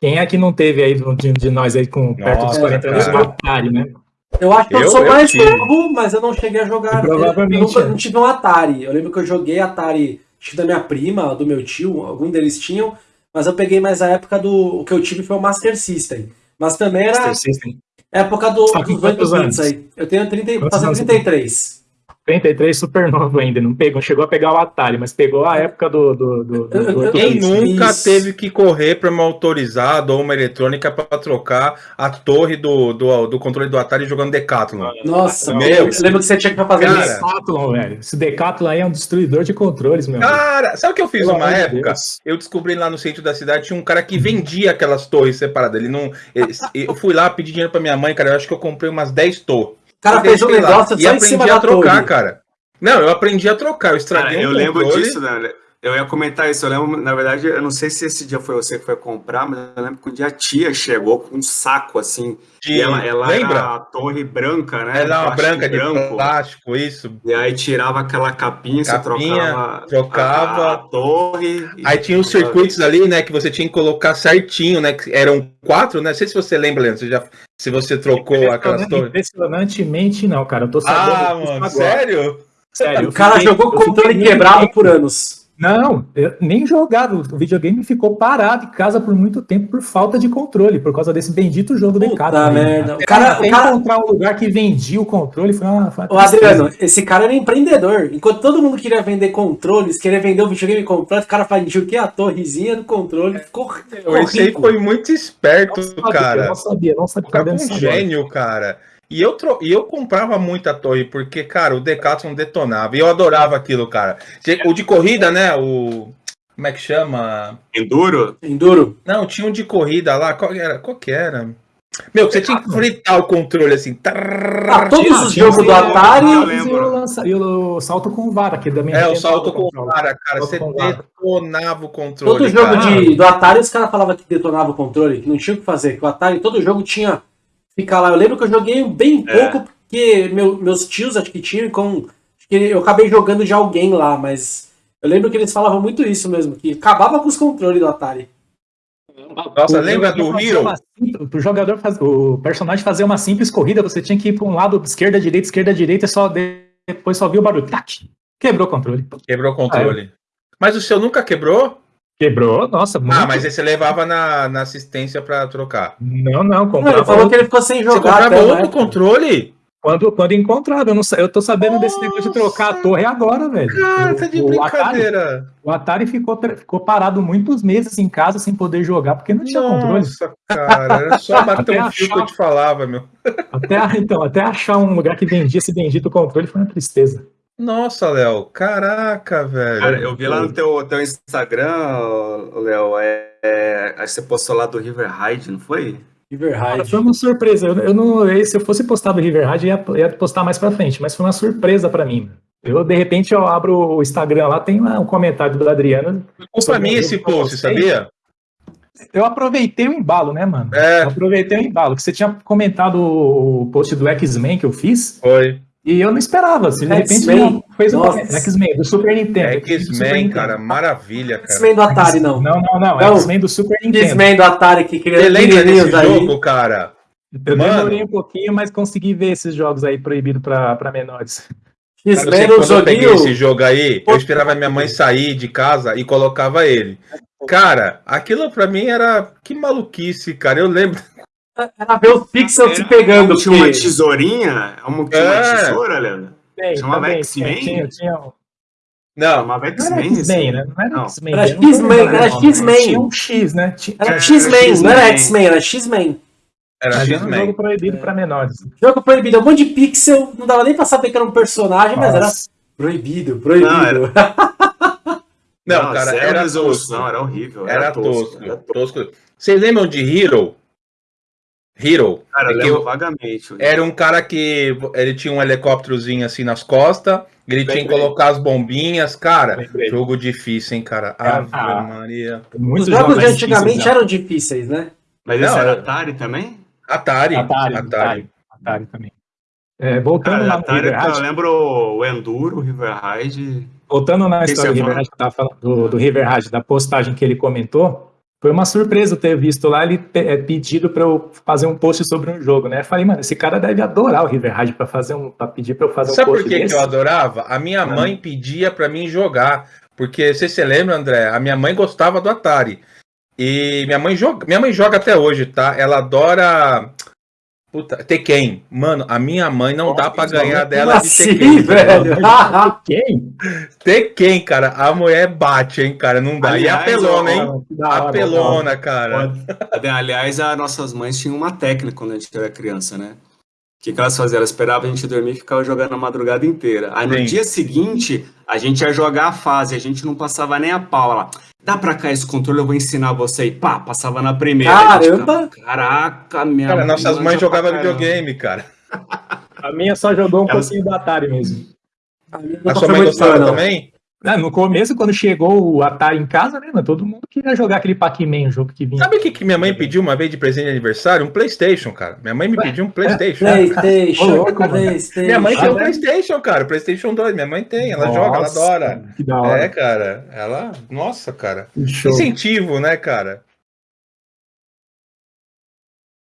Quem é que não teve aí de, de nós aí com perto Nossa, dos 40 anos do Atari, né? Eu acho que eu, Eu- sou eu mais tive. novo, mas eu não cheguei a jogar. Provavelmente, eu nunca é. não tive um Atari. Eu lembro que eu joguei Atari, da minha prima, do meu tio, algum deles tinham, mas eu peguei mais a época do. O que eu tive foi o Master System. Mas também era Master System. época do, Tá dos 8 quantos bits anos? aí. Eu tenho 30, e- Quantos fazer anos você 33. 33 super novo ainda, não pegou, chegou a pegar o Atari, mas pegou a época do. do, do, do, Quem nunca Isso. teve que correr para uma autorizada ou uma eletrônica para trocar a torre do, do, do controle do Atari jogando Decathlon? Nossa, Meu, eu lembro que você tinha que fazer cara. Decathlon, velho. Esse Decathlon aí é um destruidor de controles, meu. amigo. Cara, sabe o que eu fiz Pelo uma época? Deus. Eu descobri lá no centro da cidade, tinha um cara que vendia aquelas torres separadas. Ele não. Eu fui lá pedir dinheiro pra minha mãe, cara. Eu acho que eu comprei umas 10 torres. O cara fez um negócio e só em cima a da trocar, torre. cara. Não, eu aprendi a trocar. Eu estraguei Cara, um eu lembro controle. disso, né? Eu ia comentar isso. Eu lembro, na verdade, eu não sei se esse dia foi você que foi comprar, mas eu lembro que um dia a tia chegou com um saco assim. de- E ela, ela Lembra? era a torre branca, né? Era uma branca de branco. plástico, isso. E aí tirava aquela capinha, você Capinha, trocava, trocava. A, a torre. e- Aí tinha os circuitos ali, né, que você tinha que colocar certinho, né, que eram quatro, né, não sei se você lembra, Leandro, você já, se você trocou aquelas torres. Impressionantemente, não, cara. Eu tô sabendo. Ah, mano, agora. sério? Sério. O cara fiquei- jogou controle quebrado por anos. Não, eu nem jogava. O videogame ficou parado em casa por muito tempo por falta de controle, por causa desse bendito jogo Puta Decathlon. aí. merda. O cara- o cara- encontrar um lugar que vendia o controle foi uma. Foi uma Ô. Adriano, esse cara era empreendedor. Enquanto todo mundo queria vender controles, queria vender o videogame completo, o cara vendia o quê? A torrezinha do controle. Ficou, ficou Esse aí foi muito esperto, Não sabia, cara. Não sabia, não sabia. O cara foi um gênio, cara. E eu, tro... e eu comprava muita torre, porque, cara, o Decathlon detonava. E eu adorava aquilo, cara. O de corrida, né? O. Como é que chama? Enduro? Enduro. Não, tinha um de corrida lá. Qual que era? Qual que era? Meu, você tinha que fritar o controle assim. Ah, todos os jogos do Atari. eu E o, salto com vara, que também É, o salto com controle. vara, cara. Você detonava o controle. Todo jogo de, do Atari, os caras falavam que detonava o controle, que não tinha o que fazer. Que o Atari, todo jogo tinha. Ficar lá. Eu lembro que eu joguei bem É. pouco, porque meu- meus tios acho que tinham, com. acho que eu acabei jogando de alguém lá, mas. Eu lembro que eles falavam muito isso mesmo, que acabava com os controles do Atari. Nossa, O lembra do Hero? uma simples- O jogador faz, o personagem fazia uma simples corrida, você tinha que ir para um lado, esquerda, direita, esquerda, direita, e só de- depois só viu o barulho. Tac! Quebrou o controle. Quebrou o controle. Mas o seu nunca quebrou? Quebrou, nossa, muito. Ah, mas aí você levava na, na assistência pra trocar. Não, não, Não, comprava. ele falou que ele ficou sem Você jogar. comprava até uma outro época. controle? Quando, quando encontrava, eu, não, eu tô sabendo desse negócio de trocar a Nossa. torre agora, velho. Cara, O- tá de o Atari, brincadeira. o Atari ficou, ficou parado muitos meses em casa sem poder jogar, porque não tinha controle. Nossa, cara, era só bater um fio que achar- eu te falava, meu. Até, então, até achar um lugar que vendia esse bendito controle foi uma tristeza. Nossa, Léo, caraca, velho. Cara, eu vi lá no teu, teu Instagram, Léo, é, é, aí você postou lá do River Ride, não foi? River Raid. foi uma surpresa. Eu, eu não, eu- se eu fosse postar do River Raid, eu ia, ia postar mais pra frente, mas foi uma surpresa pra mim. Eu, de repente, eu abro o Instagram lá, tem lá um comentário do Adriano. Ficou pra mim esse post, sabia? Eu aproveitei o embalo, né, mano? É. Eu aproveitei o embalo, que você tinha comentado o post do X-Men que eu fiz, Foi. E eu não esperava. Você, de repente, X-Men? fez um. X-Men, do Super Nintendo. É X-Men, cara, maravilha, cara. X-Men do Atari, não. Não, não, não. Não. X-Men do Super Nintendo. X-Men do Atari que Você queria lembra desse menininhos aí. jogo, cara? Eu Mano. demorei um pouquinho, mas consegui ver esses jogos aí proibidos pra, pra menores. X-Men sei no quando eu peguei esse joguinho. jogo aí, eu esperava minha mãe sair de casa e colocava ele. Cara, aquilo pra mim era. Que maluquice, cara. Eu lembro. Era ver os pixels se pegando. Tinha uma porque- tesourinha? Uma, tinha uma É. tesoura, Leandro? Chamava X-Men? Tinha, tinha, Não, Chamava não era X-Men? X-Men, né? Não era. X-Men. Era X-Men, era. X-Men. Tinha um X, né? Tinha, Era É, X-Men, não era X-Men. X-Men, era X-Men. era era um jogo X-Men. proibido pra menores. Jogo proibido, um monte de pixel, não dava nem pra saber que era um personagem, mas era Nossa. proibido, proibido. Não, Não, Não, cara, era resolução, tosco. era horrível. Era tosco. Era tosco. tosco. Vocês lembram de Hero? Hero. Cara, eu É eu- vagamente. Era um cara que ele tinha um helicópterozinho assim nas costas, ele tinha que colocar as bombinhas, cara. Lembrei. Jogo difícil, hein, cara. É, Ave ah. Maria. Os jogos de antigamente difíceis, né? eram difíceis, né? Mas esse Não, era era- Atari também? Atari. Atari, Atari. Atari, Atari também. É, voltando Cara, Atari, River eu Raid, lembro o Enduro, o River Ride. voltando na Esse história do River eu falando, do, do River Raid, da postagem que ele comentou, foi uma surpresa eu ter visto lá ele é, pedido para eu fazer um post sobre um jogo, né? Eu falei, mano, esse cara deve adorar o River Raid para fazer um, para pedir para eu fazer Sabe um por post que, que desse. eu adorava? A minha mãe pedia pra mim jogar. Porque, você se lembra, André? A minha mãe gostava do Atari. E minha mãe joga, minha mãe joga até hoje, tá? Ela adora. Puta, Tekken. Mano, a minha mãe não dá pra ganhar dela de assim, Tekken. velho? Quem? Tekken, cara. A mulher bate, hein, cara. Não dá. e a Aliás, pelona, ó, hein? Hora. Apelona, cara. Aliás, as nossas mães tinham uma técnica quando a gente era criança, né? O que, que elas faziam? Elas esperavam a gente dormir e ficavam jogando a madrugada inteira. Aí no Sim. dia seguinte, a gente ia jogar a fase, a gente não passava nem a pau. Ela, dá pra cá esse controle, eu vou ensinar você. E pá, passava na primeira. Caramba! ficava, Caraca, minha Cara, nossas mães jogavam caramba." videogame, cara. A minha só jogou um Ela- pouquinho do Atari mesmo. A minha A sua mãe gostava também? Ah, no começo, quando chegou o Atari em casa, né, mano, todo mundo queria jogar aquele Pac-Man, o jogo que vinha. Sabe o que, que minha mãe pediu uma vez de presente de aniversário? Um Playstation, cara. Minha mãe me pediu um Playstation. Playstation, Ô, louco. Playstation. Minha mãe tem um? Playstation, cara. Playstation 2. Minha mãe tem. Ela Nossa, joga, ela adora. Que da hora. É, cara. Ela. Nossa, cara. Que show. Incentivo, né, cara?